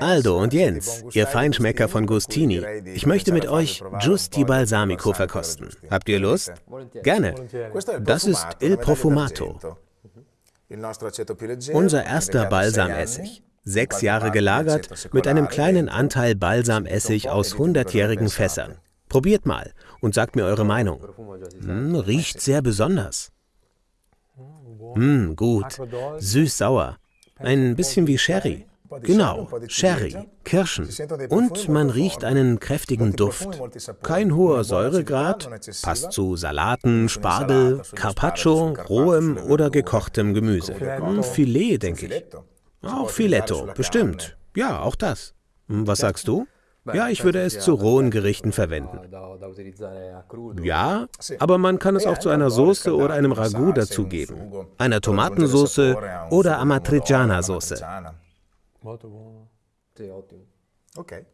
Aldo und Jens, ihr Feinschmecker von Gustini, ich möchte mit euch Giusti Balsamico verkosten. Habt ihr Lust? Gerne. Das ist Il Profumato. Unser erster Balsamessig. Sechs Jahre gelagert mit einem kleinen Anteil Balsamessig aus hundertjährigen Fässern. Probiert mal und sagt mir eure Meinung. Hm, riecht sehr besonders. Hm, gut. Süß-sauer. Ein bisschen wie Sherry. Genau, Sherry, Kirschen. Und man riecht einen kräftigen Duft. Kein hoher Säuregrad, passt zu Salaten, Spargel, Carpaccio, rohem oder gekochtem Gemüse. Hm, Filet, denke ich. Auch Filetto, bestimmt. Ja, auch das. Hm, was sagst du? Ja, ich würde es zu rohen Gerichten verwenden. Ja, aber man kann es auch zu einer Soße oder einem Ragout dazugeben. Einer Tomatensauce oder Amatriciana-Soße. Molto buono. Sì, ottimo. Ok.